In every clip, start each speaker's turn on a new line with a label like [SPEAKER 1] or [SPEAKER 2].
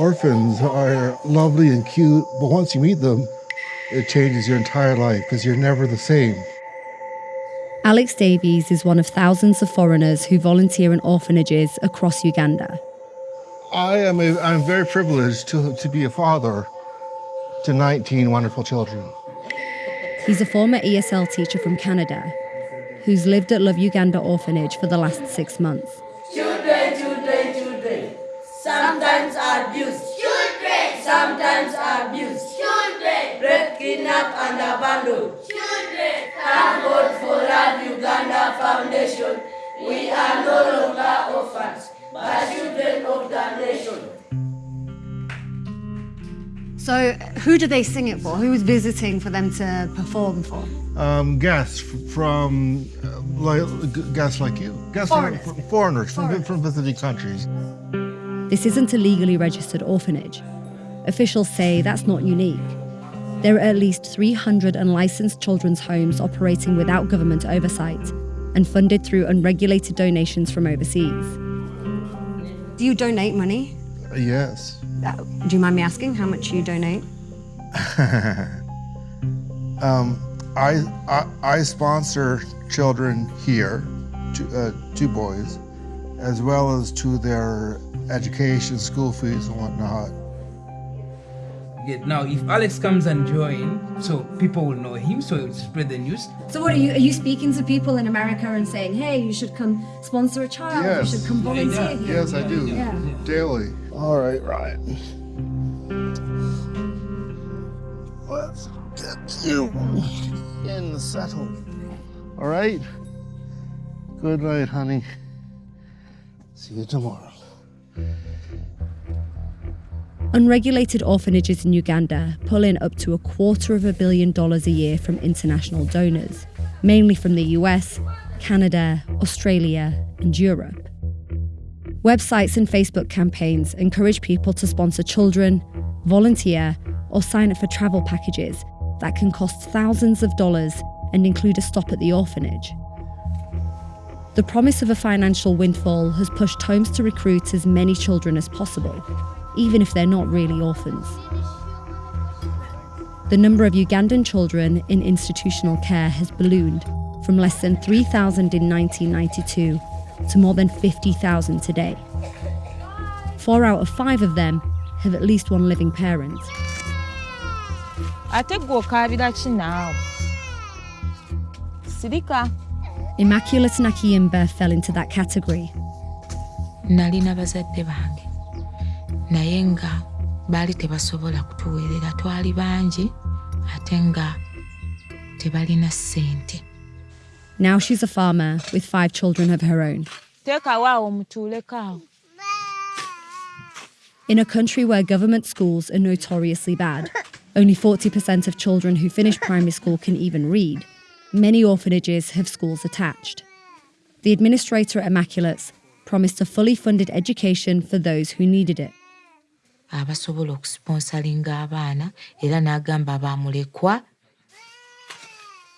[SPEAKER 1] orphans are lovely and cute, but once you meet them, it changes your entire life because you're never the same.
[SPEAKER 2] Alex Davies is one of thousands of foreigners who volunteer in orphanages across Uganda.
[SPEAKER 1] I am a, I'm very privileged to, to be a father to 19 wonderful children.
[SPEAKER 2] He's a former ESL teacher from Canada who's lived at Love Uganda Orphanage for the last six months.
[SPEAKER 3] Children, children, children, sometimes abused. Children, sometimes abused. Children, raped, kidnapped, and abandoned. Children, thank God for Love Uganda Foundation. We are no longer orphans, but children of the nation.
[SPEAKER 4] So, who do they sing it for? Who was visiting for them to perform for?
[SPEAKER 1] Um, guests from uh, like, guests like you, guests
[SPEAKER 4] Foreigners.
[SPEAKER 1] from foreigners from, from visiting countries.
[SPEAKER 2] This isn't a legally registered orphanage. Officials say that's not unique. There are at least 300 unlicensed children's homes operating without government oversight and funded through unregulated donations from overseas.
[SPEAKER 4] Do you donate money?
[SPEAKER 1] Uh, yes.
[SPEAKER 4] Uh, do you mind me asking how much you donate?
[SPEAKER 1] um, I, I I sponsor children here, two, uh, two boys, as well as to their education, school fees, and whatnot.
[SPEAKER 5] Now, if Alex comes and join, so people will know him, so it will spread the news.
[SPEAKER 4] So, what are you? Are you speaking to people in America and saying, "Hey, you should come sponsor a child.
[SPEAKER 1] Yes.
[SPEAKER 4] You should come volunteer
[SPEAKER 5] Yeah,
[SPEAKER 4] here."
[SPEAKER 1] Yes, I do.
[SPEAKER 4] Yeah.
[SPEAKER 1] Daily. All right, Ryan. Let's get you in the settle. All right? Good night, honey. See you tomorrow.
[SPEAKER 2] Unregulated orphanages in Uganda pull in up to a quarter of a billion dollars a year from international donors, mainly from the US, Canada, Australia, and Europe. Websites and Facebook campaigns encourage people to sponsor children, volunteer, or sign up for travel packages that can cost thousands of dollars and include a stop at the orphanage. The promise of a financial windfall has pushed homes to recruit as many children as possible, even if they're not really orphans. The number of Ugandan children in institutional care has ballooned from less than 3,000 in 1992 to more than 50,000 today. Four out of five of them have at least one living parent.
[SPEAKER 6] sirika
[SPEAKER 2] Immaculate Nakiyimba fell into that category.
[SPEAKER 7] nalina bazadde bange naye nga baali tebasobola kutuweerera twali bangi ate nga tebalina ssente
[SPEAKER 2] Now she's a farmer with five children of her own.
[SPEAKER 6] teekawo awo mutuuleko awo
[SPEAKER 2] In a country where government schools are notoriously bad, only 40% of children who finish primary school can even read. Many orphanages have schools attached. The administrator at Immaculates promised a fully funded education for those who needed it.
[SPEAKER 7] abasobola okusponsalinga abaana era n'agamba abamulekwa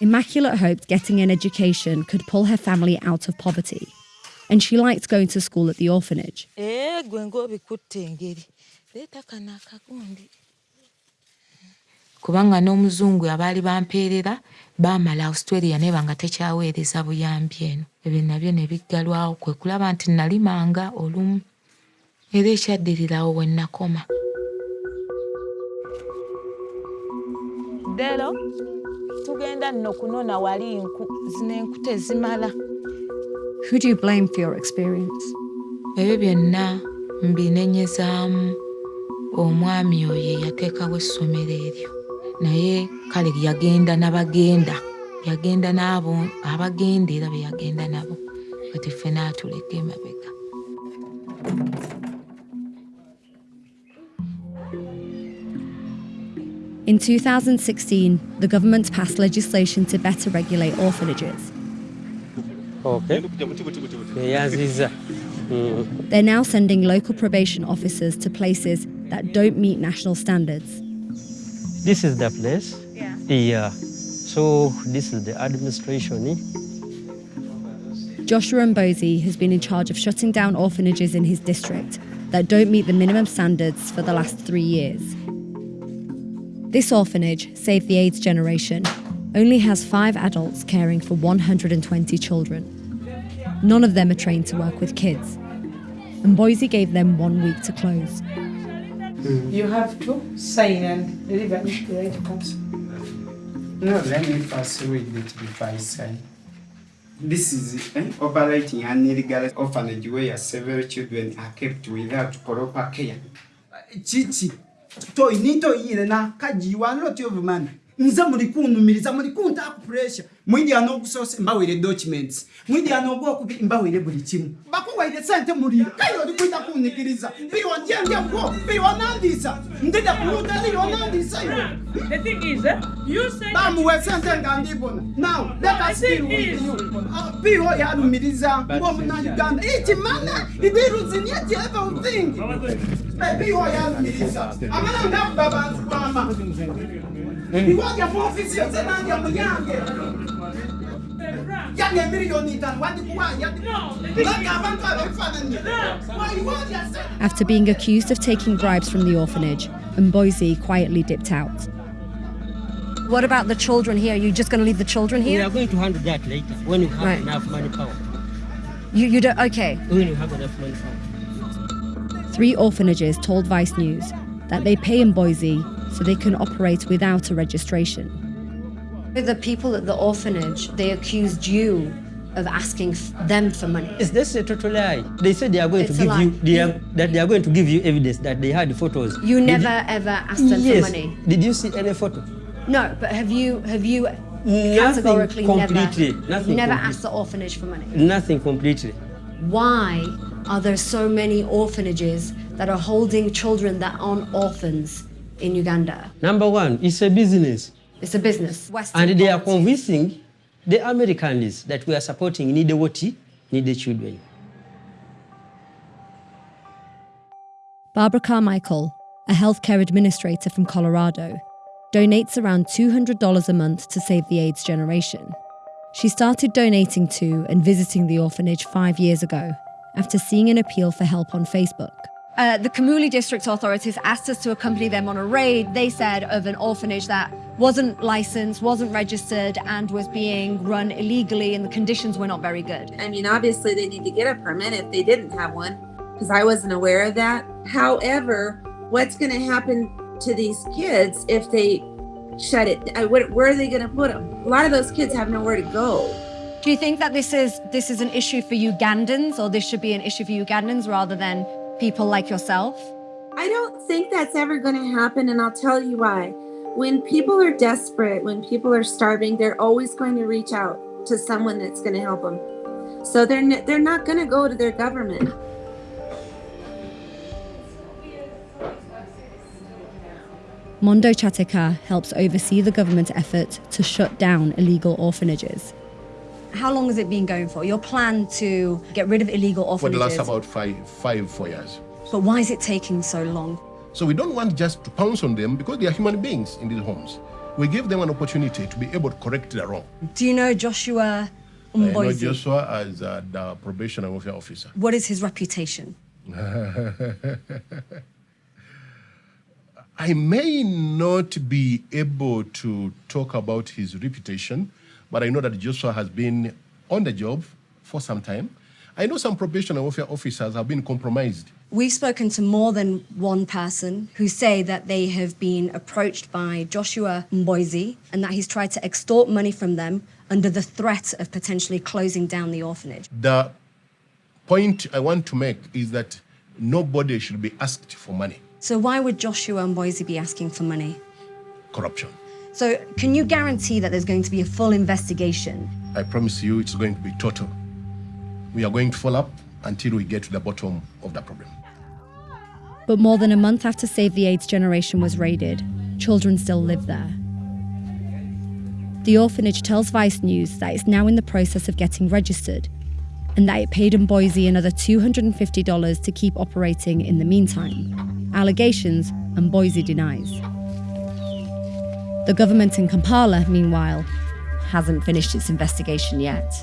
[SPEAKER 2] Immaculate hoped getting an education could pull her family out of poverty, and she liked going to school at the orphanage.
[SPEAKER 7] Kubanga n'omuzungu abaali bampeerera baamala australia neba nga tekyaweereza buyambi eno. Ebyo nabyo ne biggalwawo kwe kulaba nti nalimanga olumu era ekyaddirirawo we nakoma
[SPEAKER 6] dero tugenda nno kunona wali nku zino enku tezimala
[SPEAKER 4] Who do you blame for your experience?
[SPEAKER 7] ebyo byonna mbinenyezaamu omwami oyo eyateekawo essomero eryo naye kale yagenda n'abagenda yagenda n'abo abagenda era be yagenda nabo kati ffe n'atuleka emabega
[SPEAKER 2] In 2016, the government passed legislation to better regulate orphanages.
[SPEAKER 8] Okay.
[SPEAKER 2] They're now sending local probation officers to places that don't meet national standards.
[SPEAKER 8] This is the place.
[SPEAKER 4] Yeah.
[SPEAKER 8] Yeah. So this is the administration. eh?
[SPEAKER 2] Joshua Mboise has been in charge of shutting down orphanages in his district that don't meet the minimum standards for the last three years. This orphanage, Save the AIDS Generation, only has five adults caring for 120 children. None of them are trained to work with kids, and Mboise gave them one week to close.
[SPEAKER 9] You have to sign and deliver it to the right person. No, let me first read it before I sign. This is eh, operating an illegal orphanage where several children are kept without proper care.
[SPEAKER 10] Chichi, toy nito yile na kajiwa lot of man. nze muli kunumiriza muli kunta pressure mwindi anokusose mbawire documents mwindi anogwokubiri mbawire buli kimu. Bakuwaire sente muliro kayo oli kwita kunyigiriza biwonjendyako biwonandisa ndida kuluta liwonandisa iwe bamuwe sente nga ndibona. Now let us deal with you. Ah, piho yalumiriza ngomuna uganda. Ikimana ibiruzinyeti everything eh, piho yalumiriza amana ngakuba bantu bama. Iwajya mu ofisi yose nanjye muyange yange miliyoni itanu wandikuwanya laka abantu ababifananye wayiwajya
[SPEAKER 2] After being accused of taking bribes from the orphanage, Mboise quietly dipped out. What about the children here? Are you just going to leave the children here?
[SPEAKER 8] We are going to handle that later when you have
[SPEAKER 2] Right.
[SPEAKER 8] enough manpower.
[SPEAKER 2] You, you don't. Okay.
[SPEAKER 8] When you have enough manpower.
[SPEAKER 2] Three orphanages told Vice News that they pay in Boise so they can operate without a registration. The people at the orphanage, they accused you of asking them for money.
[SPEAKER 8] Yes, that's a total lie. They said they are going
[SPEAKER 2] It's
[SPEAKER 8] to give you they are, that they are going to give you evidence that they had photos.
[SPEAKER 2] You never ever asked them
[SPEAKER 8] yes.
[SPEAKER 2] for money.
[SPEAKER 8] Did you see any photo?
[SPEAKER 2] No, but have you have you
[SPEAKER 8] Nothing
[SPEAKER 2] categorically
[SPEAKER 8] completely.
[SPEAKER 2] never
[SPEAKER 8] Nothing
[SPEAKER 2] never
[SPEAKER 8] complete-
[SPEAKER 2] asked the orphanage for money?
[SPEAKER 8] Nothing completely.
[SPEAKER 2] Why are there so many orphanages that are holding children that aren't orphans in Uganda?
[SPEAKER 8] Number one, it's a business.
[SPEAKER 2] It's a business. Western
[SPEAKER 8] And they are convincing the Americans that we are supporting needy what needy children.
[SPEAKER 2] Barbara Carmichael, a healthcare administrator from Colorado, donates around $200 a month to save the AIDS generation. She started donating to and visiting the orphanage five years ago after seeing an appeal for help on Facebook.
[SPEAKER 4] Uh, the Kamuli district authorities asked us to accompany them on a raid, they said, of an orphanage that wasn't licensed, wasn't registered, and was being run illegally, and the conditions were not very good.
[SPEAKER 11] I mean, obviously, they need to get a permit if they didn't have one, because I wasn't aware of that. However, what's going to happen to these kids if they shut it? I, what, where are they going to put them? A lot of those kids have nowhere to go.
[SPEAKER 4] Do you think that this is this is an issue for Ugandans, or this should be an issue for Ugandans rather than people like yourself?
[SPEAKER 11] I don't think that's ever going to happen, and I'll tell you why. When people are desperate, when people are starving, they're always going to reach out to someone that's going to help them. So they're they're not going to go to their government.
[SPEAKER 2] Mondo Kyateka helps oversee the government effort to shut down illegal orphanages.
[SPEAKER 4] How long has it been going for? Your plan to get rid of illegal
[SPEAKER 12] for the
[SPEAKER 4] orphanages.
[SPEAKER 12] last about five, five, four years.
[SPEAKER 4] But why is it taking so long?
[SPEAKER 12] So we don't want just to pounce on them because they are human beings in these homes. We give them an opportunity to be able to correct their wrong.
[SPEAKER 4] Do you know Joshua
[SPEAKER 12] I know Joshua as uh, the probation and welfare officer.
[SPEAKER 4] What is his reputation?
[SPEAKER 12] I may not be able to talk about his reputation, but I know that Joshua has been on the job for some time. I know some probation and welfare officers have been compromised.
[SPEAKER 4] We've spoken to more than one person who say that they have been approached by Joshua Mboise and that he's tried to extort money from them under the threat of potentially closing down the orphanage.
[SPEAKER 12] The point I want to make is that nobody should be asked for money.
[SPEAKER 4] So why would Joshua Mboise be asking for money?
[SPEAKER 12] Corruption.
[SPEAKER 4] So can you guarantee that there's going to be a full investigation?
[SPEAKER 12] I promise you it's going to be total. We are going to follow up until we get to the bottom of the problem.
[SPEAKER 2] But more than a month after Save the AIDS Generation was raided, children still live there. The orphanage tells Vice News that it's now in the process of getting registered and that it paid Mboise another $250 to keep operating in the meantime. Allegations, and Mboise denies. The government in Kampala, meanwhile, hasn't finished its investigation yet.